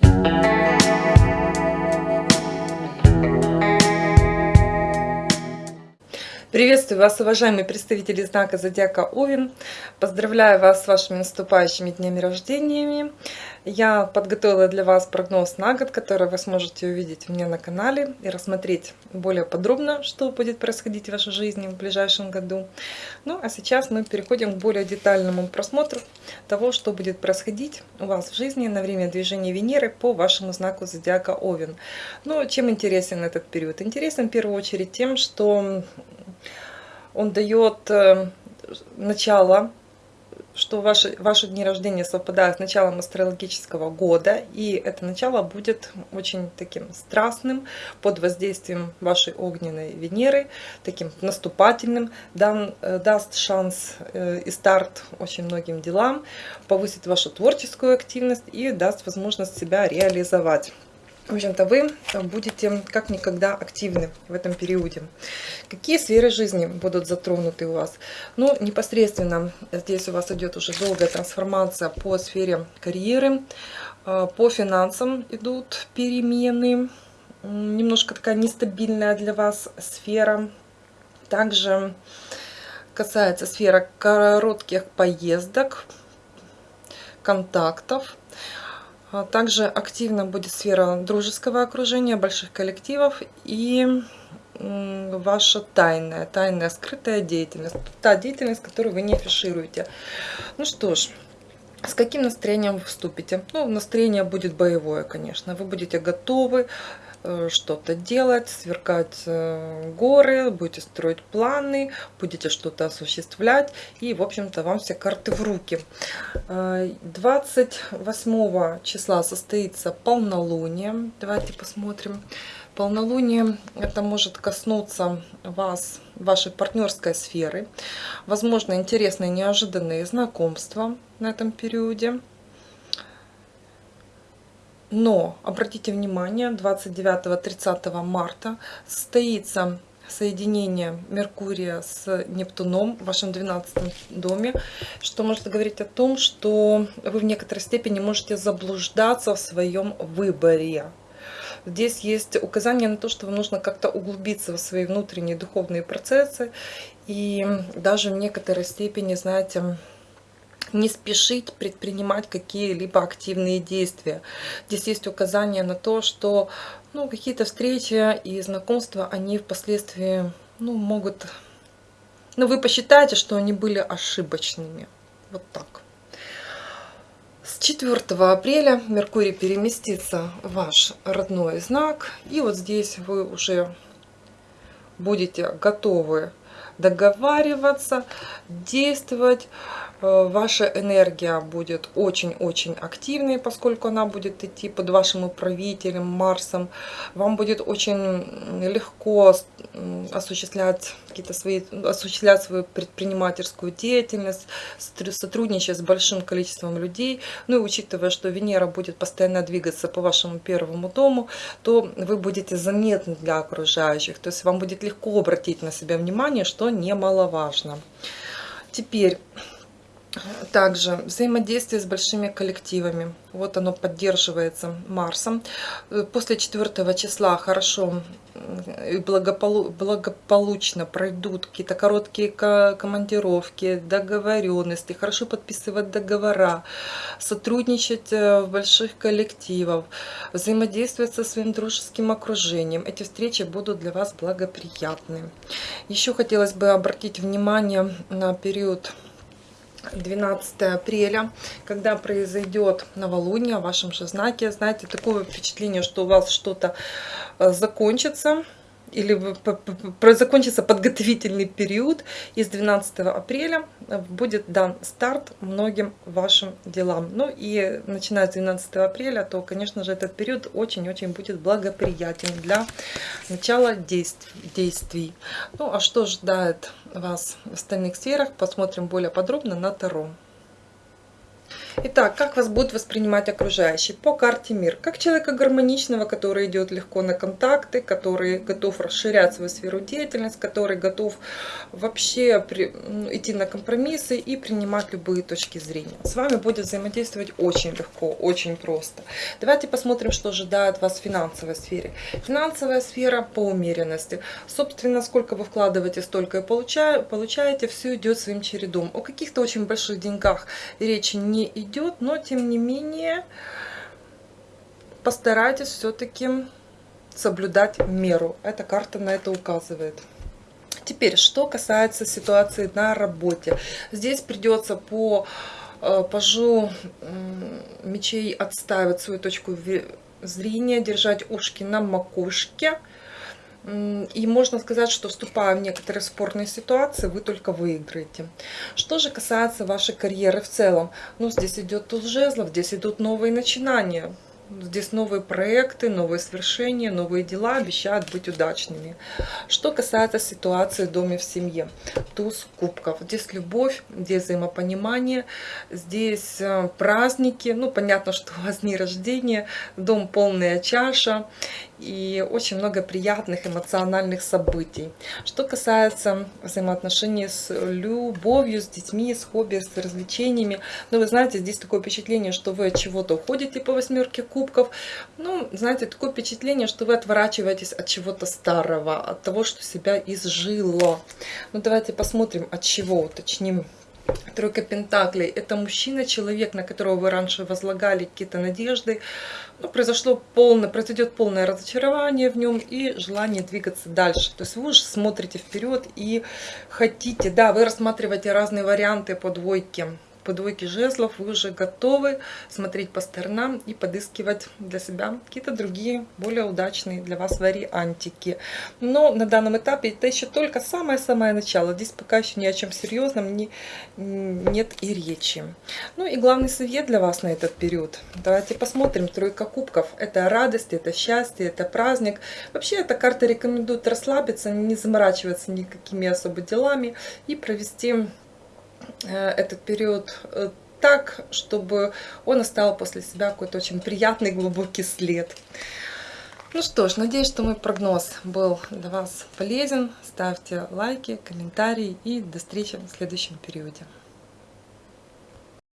Thank you. Приветствую вас, уважаемые представители знака Зодиака Овен. Поздравляю вас с вашими наступающими днями рождениями. Я подготовила для вас прогноз на год, который вы сможете увидеть у меня на канале и рассмотреть более подробно, что будет происходить в вашей жизни в ближайшем году. Ну а сейчас мы переходим к более детальному просмотру того, что будет происходить у вас в жизни на время движения Венеры по вашему знаку Зодиака Овен. Ну, чем интересен этот период? Интересен в первую очередь тем, что он дает э, начало, что ваши, ваши дни рождения совпадают с началом астрологического года, и это начало будет очень таким страстным, под воздействием вашей огненной Венеры, таким наступательным, дан, э, даст шанс э, и старт очень многим делам, повысит вашу творческую активность и даст возможность себя реализовать. В общем-то, вы будете как никогда активны в этом периоде. Какие сферы жизни будут затронуты у вас? Ну, непосредственно здесь у вас идет уже долгая трансформация по сфере карьеры. А, по финансам идут перемены. Немножко такая нестабильная для вас сфера. Также касается сфера коротких поездок, контактов. А также активно будет сфера дружеского окружения, больших коллективов и ваша тайная, тайная скрытая деятельность. Та деятельность, которую вы не афишируете. Ну что ж, с каким настроением вы вступите? Ну, настроение будет боевое, конечно. Вы будете готовы что-то делать, сверкать э, горы, будете строить планы, будете что-то осуществлять. И, в общем-то, вам все карты в руки. 28 э, числа состоится полнолуние. Давайте посмотрим. Полнолуние это может коснуться вас, вашей партнерской сферы. Возможно, интересные, неожиданные знакомства на этом периоде. Но, обратите внимание, 29-30 марта состоится соединение Меркурия с Нептуном в вашем 12 доме, что может говорить о том, что вы в некоторой степени можете заблуждаться в своем выборе. Здесь есть указание на то, что вам нужно как-то углубиться в свои внутренние духовные процессы и даже в некоторой степени, знаете, не спешить предпринимать какие-либо активные действия. Здесь есть указание на то, что ну, какие-то встречи и знакомства, они впоследствии ну, могут... Ну, вы посчитаете, что они были ошибочными. Вот так. С 4 апреля Меркурий переместится в ваш родной знак. И вот здесь вы уже будете готовы договариваться, действовать. Э, ваша энергия будет очень-очень активной, поскольку она будет идти под вашим управителем Марсом. Вам будет очень легко осуществлять какие-то свои, осуществлять свою предпринимательскую деятельность, сотрудничать с большим количеством людей. Ну и учитывая, что Венера будет постоянно двигаться по вашему первому дому, то вы будете заметны для окружающих. То есть вам будет легко обратить на себя внимание, что немаловажно. Теперь также взаимодействие с большими коллективами. Вот оно поддерживается Марсом. После 4 числа хорошо и благополу благополучно пройдут какие-то короткие командировки, договоренности, хорошо подписывать договора, сотрудничать э, в больших коллективах, взаимодействовать со своим дружеским окружением. Эти встречи будут для вас благоприятны. Еще хотелось бы обратить внимание на период 12 апреля, когда произойдет новолуние в вашем же знаке. Знаете, такое впечатление, что у вас что-то э, закончится, или закончится подготовительный период, и с 12 апреля э, будет дан старт многим вашим делам. Ну и начиная с 12 апреля, то, конечно же, этот период очень-очень будет благоприятен для начала действий. Ну а что ждает вас в остальных сферах, посмотрим более подробно на Таро. Итак, как вас будут воспринимать окружающие? По карте мир. Как человека гармоничного, который идет легко на контакты, который готов расширять свою сферу деятельности, который готов вообще при, идти на компромиссы и принимать любые точки зрения. С вами будет взаимодействовать очень легко, очень просто. Давайте посмотрим, что ожидает вас в финансовой сфере. Финансовая сфера по умеренности. Собственно, сколько вы вкладываете, столько и получаете. Все идет своим чередом. О каких-то очень больших деньгах речи не идет идет, но тем не менее постарайтесь все-таки соблюдать меру. Эта карта на это указывает. Теперь, что касается ситуации на работе. Здесь придется по э, пажу мечей отставить свою точку зрения, держать ушки на макушке. И можно сказать, что вступая в некоторые спорные ситуации, вы только выиграете. Что же касается вашей карьеры в целом, ну здесь идет туз жезлов, здесь идут новые начинания. Здесь новые проекты, новые свершения, новые дела обещают быть удачными. Что касается ситуации в доме в семье. Туз кубков. Здесь любовь, здесь взаимопонимание, здесь э, праздники. Ну, понятно, что у вас дни рождения, дом полная чаша и очень много приятных эмоциональных событий. Что касается взаимоотношений с любовью, с детьми, с хобби, с развлечениями, ну, вы знаете, здесь такое впечатление, что вы от чего-то уходите по восьмерке кубков. Ну, знаете, такое впечатление, что вы отворачиваетесь от чего-то старого, от того, что себя изжило. Ну, давайте посмотрим, от чего, уточним. Тройка Пентаклей – это мужчина, человек, на которого вы раньше возлагали какие-то надежды. Ну, произошло полное, произойдет полное разочарование в нем и желание двигаться дальше. То есть вы уже смотрите вперед и хотите, да, вы рассматриваете разные варианты по двойке по двойке жезлов вы уже готовы смотреть по сторонам и подыскивать для себя какие-то другие, более удачные для вас вариантики. Но на данном этапе это еще только самое-самое начало. Здесь пока еще ни о чем серьезном не, нет и речи. Ну и главный совет для вас на этот период. Давайте посмотрим. Тройка кубков. Это радость, это счастье, это праздник. Вообще эта карта рекомендует расслабиться, не заморачиваться никакими особо делами и провести этот период э, так, чтобы он оставил после себя какой-то очень приятный глубокий след. Ну что ж, надеюсь, что мой прогноз был для вас полезен. Ставьте лайки, комментарии и до встречи в следующем периоде.